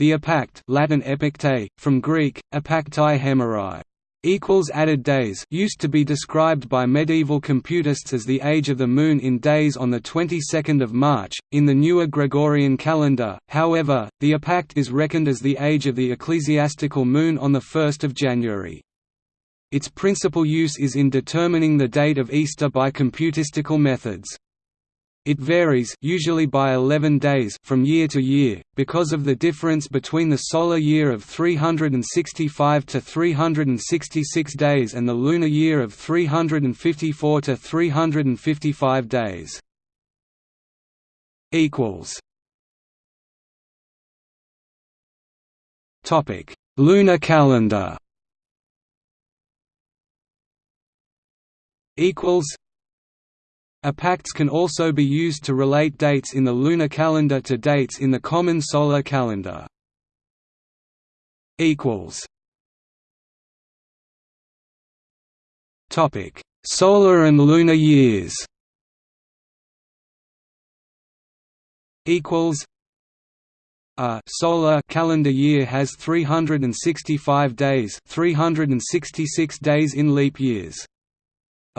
The epact Latin epactae, from Greek, epactai hemerai, equals added days used to be described by medieval computists as the age of the moon in days on the 22nd of March in the newer Gregorian calendar however the epact is reckoned as the age of the ecclesiastical moon on the 1st of January. Its principal use is in determining the date of Easter by computistical methods it varies usually by 11 days from year to year, because of the difference between the solar year of 365 to 366 days and the lunar year of 354 to 355 days. Lunar calendar. Equals Epacts can also be used to relate dates in the lunar calendar to dates in the common solar calendar. Topic: Solar and lunar years. Equals. A solar calendar year has 365 days, 366 days in leap years.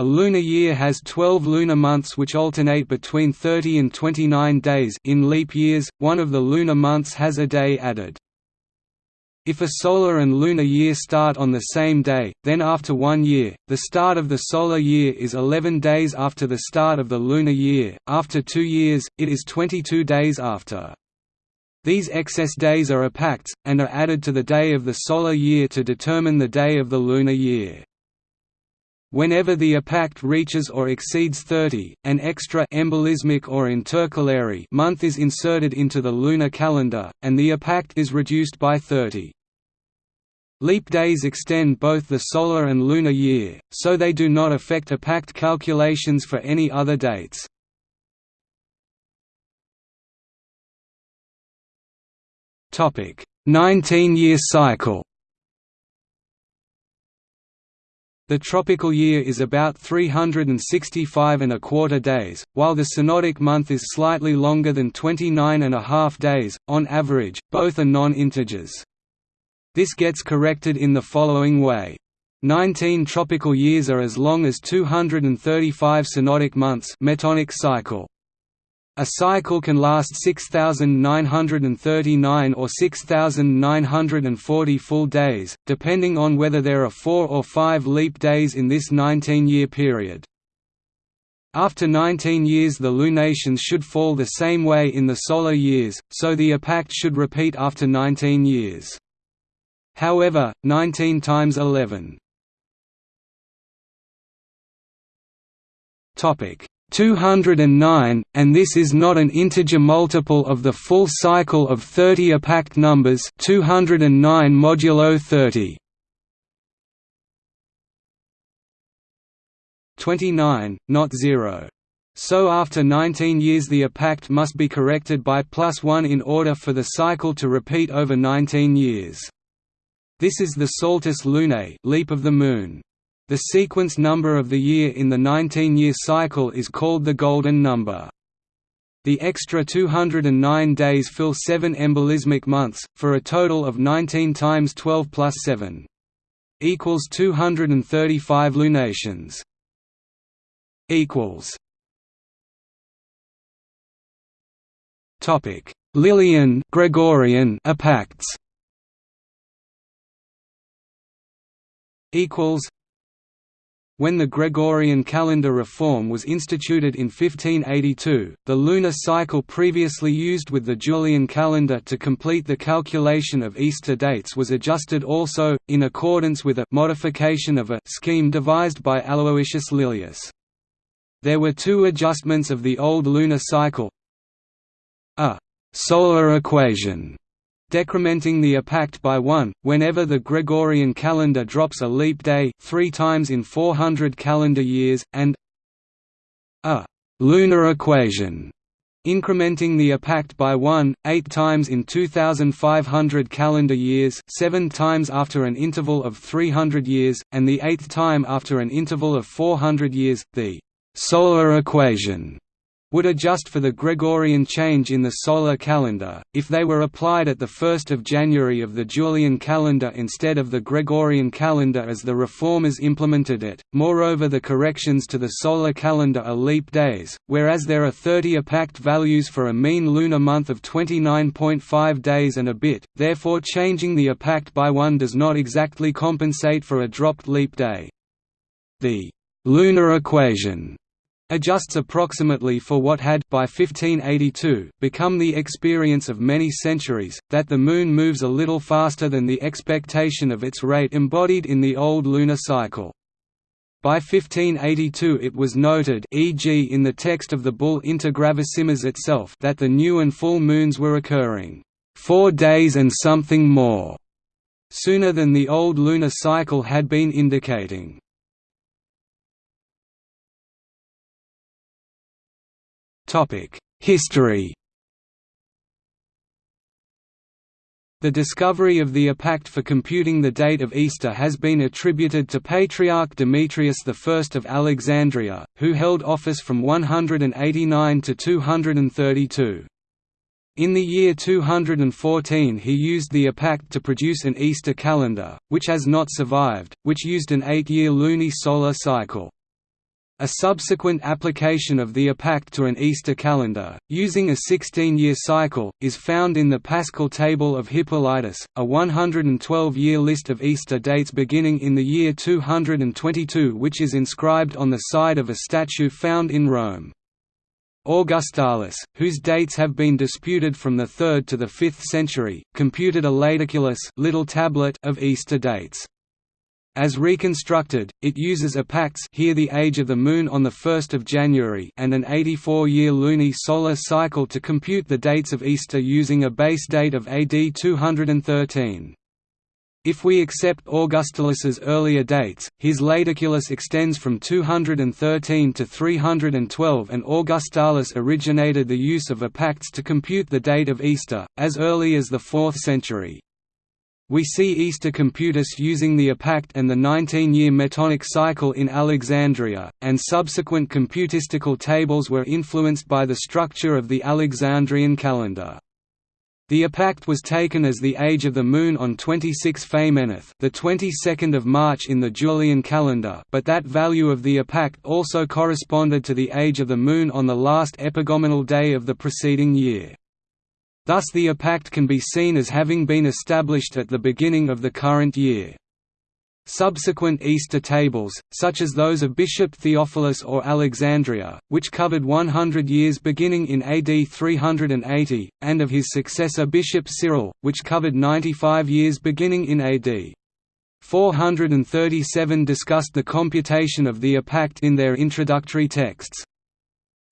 A lunar year has 12 lunar months which alternate between 30 and 29 days in leap years, one of the lunar months has a day added. If a solar and lunar year start on the same day, then after one year, the start of the solar year is 11 days after the start of the lunar year, after two years, it is 22 days after. These excess days are epacts, and are added to the day of the solar year to determine the day of the lunar year. Whenever the epact reaches or exceeds 30, an extra embolismic or intercalary month is inserted into the lunar calendar, and the epact is reduced by 30. Leap days extend both the solar and lunar year, so they do not affect epact calculations for any other dates. Topic: 19-year cycle. The tropical year is about 365 and a quarter days, while the synodic month is slightly longer than 29 and a half days, on average, both are non-integers. This gets corrected in the following way. 19 tropical years are as long as 235 synodic months metonic cycle. A cycle can last 6,939 or 6,940 full days, depending on whether there are four or five leap days in this 19-year period. After 19 years the lunations should fall the same way in the solar years, so the epact should repeat after 19 years. However, 19 times 11 Topic 209, and this is not an integer multiple of the full cycle of 30 epact numbers 209 modulo 30. 29, not 0. So after 19 years the epact must be corrected by plus 1 in order for the cycle to repeat over 19 years. This is the Saltus lunae leap of the moon. The sequence number of the year in the 19-year cycle is called the golden number. The extra 209 days fill 7 embolismic months, for a total of 19 times 12 plus 7 equals 235 lunations. equals Topic: Lilian Gregorian epacts. Equals when the Gregorian calendar reform was instituted in 1582, the lunar cycle previously used with the Julian calendar to complete the calculation of Easter dates was adjusted also, in accordance with a modification of a scheme devised by Aloysius Lilius. There were two adjustments of the old lunar cycle a solar equation decrementing the epact by one, whenever the Gregorian calendar drops a leap day three times in 400 calendar years, and a lunar equation incrementing the epact by 1, 8 times in 2500 calendar years 7 times after an interval of 300 years, and the eighth time after an interval of 400 years, the «solar equation» would adjust for the Gregorian change in the solar calendar, if they were applied at 1 January of the Julian calendar instead of the Gregorian calendar as the reformers implemented it. Moreover the corrections to the solar calendar are leap days, whereas there are 30 epact values for a mean lunar month of 29.5 days and a bit, therefore changing the epact by one does not exactly compensate for a dropped leap day. The lunar equation adjusts approximately for what had by 1582 become the experience of many centuries, that the Moon moves a little faster than the expectation of its rate embodied in the old lunar cycle. By 1582 it was noted e.g. in the text of the bull Inter Gravissimas itself that the new and full moons were occurring, four days and something more", sooner than the old lunar cycle had been indicating. History The discovery of the epact for computing the date of Easter has been attributed to Patriarch Demetrius I of Alexandria, who held office from 189 to 232. In the year 214 he used the epact to produce an Easter calendar, which has not survived, which used an eight-year luni-solar cycle. A subsequent application of the epact to an Easter calendar, using a 16-year cycle, is found in the Paschal Table of Hippolytus, a 112-year list of Easter dates beginning in the year 222 which is inscribed on the side of a statue found in Rome. Augustalis, whose dates have been disputed from the 3rd to the 5th century, computed a laterculus little tablet of Easter dates. As reconstructed, it uses epacts here the age of the Moon on 1 January and an 84-year luni-solar cycle to compute the dates of Easter using a base date of AD 213. If we accept Augustalis's earlier dates, his laterculus extends from 213 to 312 and Augustalis originated the use of epacts to compute the date of Easter, as early as the 4th century. We see Easter Computus using the epact and the 19-year Metonic cycle in Alexandria, and subsequent computistical tables were influenced by the structure of the Alexandrian calendar. The epact was taken as the age of the moon on 26 Phamenoth, the 22nd of March in the Julian calendar, but that value of the epact also corresponded to the age of the moon on the last epagomenal day of the preceding year. Thus the epact can be seen as having been established at the beginning of the current year. Subsequent Easter tables, such as those of Bishop Theophilus or Alexandria, which covered 100 years beginning in AD 380, and of his successor Bishop Cyril, which covered 95 years beginning in AD 437 discussed the computation of the epact in their introductory texts.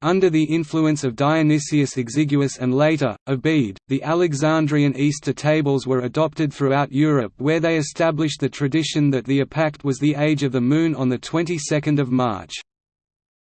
Under the influence of Dionysius Exiguus and later, of the Alexandrian Easter tables were adopted throughout Europe where they established the tradition that the epact was the age of the moon on the 22nd of March.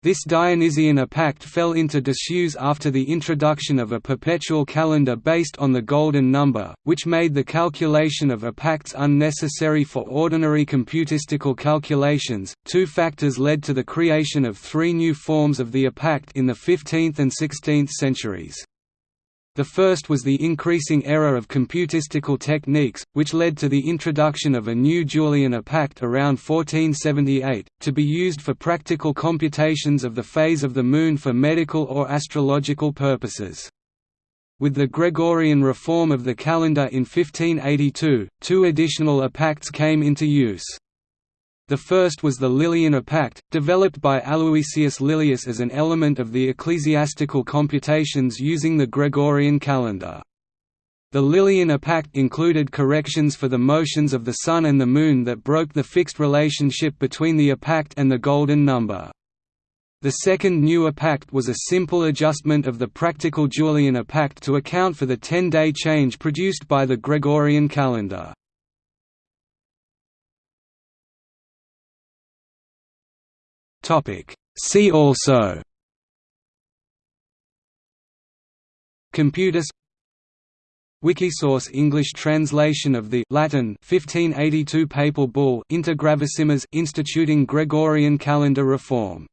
This Dionysian epact fell into disuse after the introduction of a perpetual calendar based on the Golden Number, which made the calculation of epacts unnecessary for ordinary computistical calculations. Two factors led to the creation of three new forms of the epact in the 15th and 16th centuries. The first was the increasing error of computistical techniques, which led to the introduction of a new Julian epact around 1478, to be used for practical computations of the phase of the Moon for medical or astrological purposes. With the Gregorian reform of the calendar in 1582, two additional epacts came into use. The first was the Lilian epact, developed by Aloysius Lilius as an element of the ecclesiastical computations using the Gregorian calendar. The Lilian epact included corrections for the motions of the Sun and the Moon that broke the fixed relationship between the epact and the Golden Number. The second new epact was a simple adjustment of the practical Julian epact to account for the ten-day change produced by the Gregorian calendar. See also Computus Wikisource English translation of the Latin 1582 papal bull Inter Gravissimas instituting Gregorian calendar reform